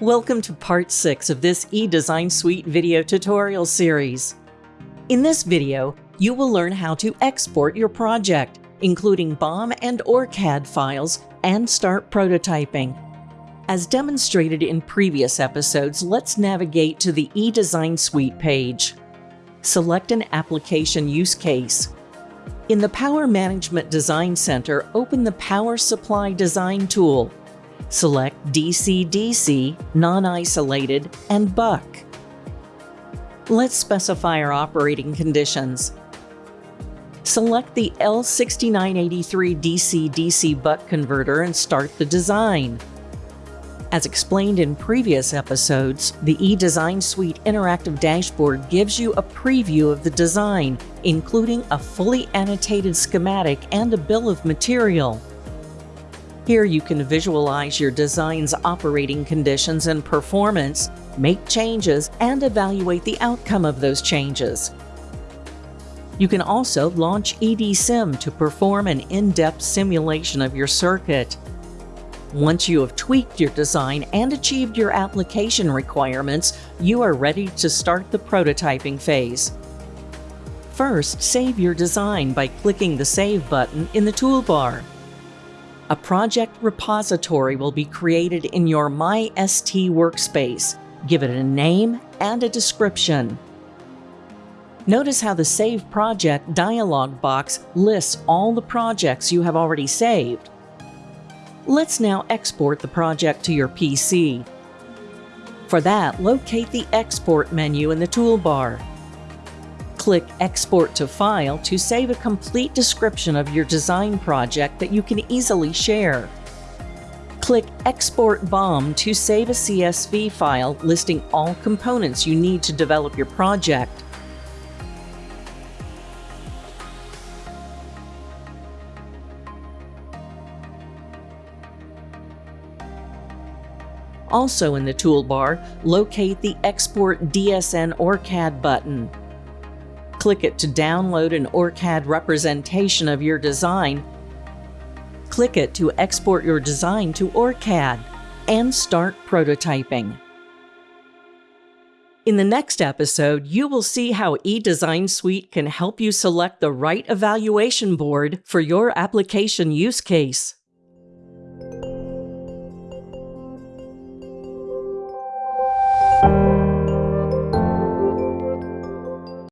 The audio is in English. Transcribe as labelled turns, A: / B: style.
A: Welcome to part 6 of this eDesign Suite video tutorial series. In this video, you will learn how to export your project, including BOM and ORCAD files, and start prototyping. As demonstrated in previous episodes, let's navigate to the eDesign Suite page. Select an application use case. In the Power Management Design Center, open the Power Supply Design tool Select DC-DC, non-isolated, and buck. Let's specify our operating conditions. Select the L6983 DC-DC buck converter and start the design. As explained in previous episodes, the eDesign Suite interactive dashboard gives you a preview of the design, including a fully annotated schematic and a bill of material. Here you can visualize your design's operating conditions and performance, make changes, and evaluate the outcome of those changes. You can also launch EDSIM to perform an in-depth simulation of your circuit. Once you have tweaked your design and achieved your application requirements, you are ready to start the prototyping phase. First, save your design by clicking the Save button in the toolbar. A project repository will be created in your MyST workspace. Give it a name and a description. Notice how the Save Project dialog box lists all the projects you have already saved. Let's now export the project to your PC. For that, locate the Export menu in the toolbar. Click Export to File to save a complete description of your design project that you can easily share. Click Export BOM to save a CSV file listing all components you need to develop your project. Also in the toolbar, locate the Export DSN ORCAD button. Click it to download an ORCAD representation of your design. Click it to export your design to ORCAD and start prototyping. In the next episode, you will see how eDesign Suite can help you select the right evaluation board for your application use case.